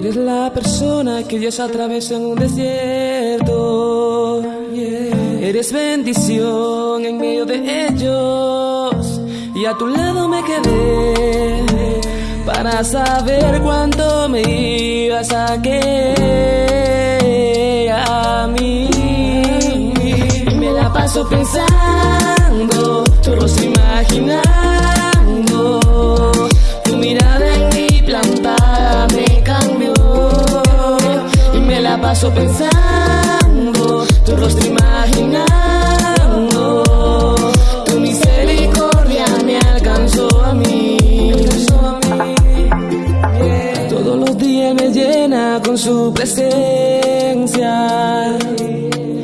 Eres la persona que Dios atravesó en un desierto. Eres bendición en medio de ellos. Y a tu lado me quedé para saber cuánto me ibas a querer a mí. Me la paso pensando, tu rostro paso pensando, tu rostro imaginando, tu misericordia me alcanzó a mí. Todos los días me llena con su presencia.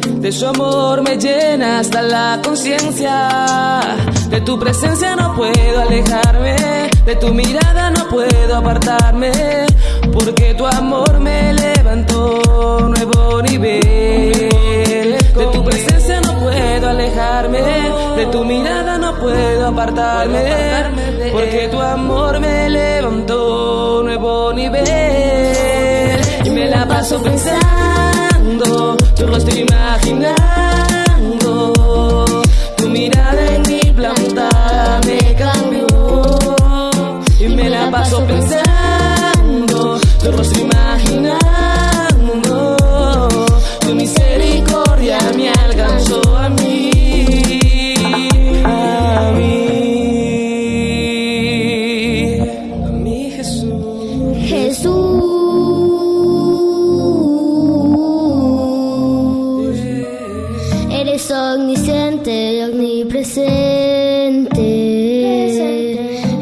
De su amor me llena hasta la conciencia. De tu presencia no puedo alejarme. De tu mirada no puedo apartarme. Porque tu amor me levantó un nuevo nivel. De tu presencia no puedo alejarme. De tu mirada no puedo apartarme. Porque tu amor me levantó un nuevo nivel. Y me la paso pensando,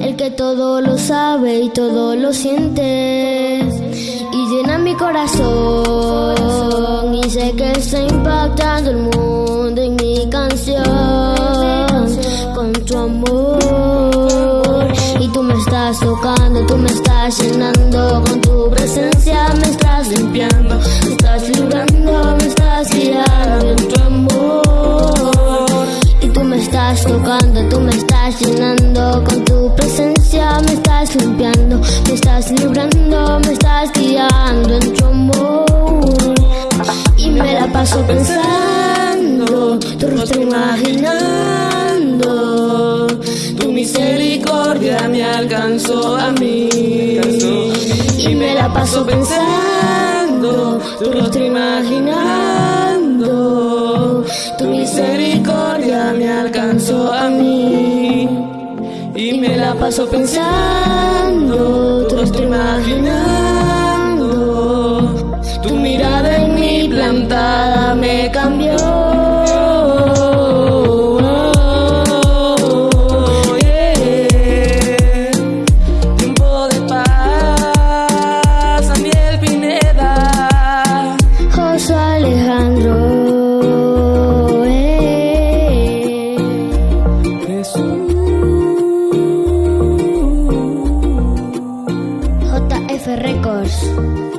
el que todo lo sabe y todo lo siente, y llena mi corazón, y sé que está impactando el mundo en mi canción, con tu amor, y tú me estás tocando, tú me estás llenando, con tu presencia me estás limpiando, estás limpiando, me estás librando, me estás guiando en tu. Y me la paso pensando, tu rostro imaginando, Tu misericordia me alcanzó a mí. y me la paso pensando, tu rostro imaginando, Tu misericordia la paso pensando, tu rostro imaginando. Tu mirada en mi plantada me cambió. yours.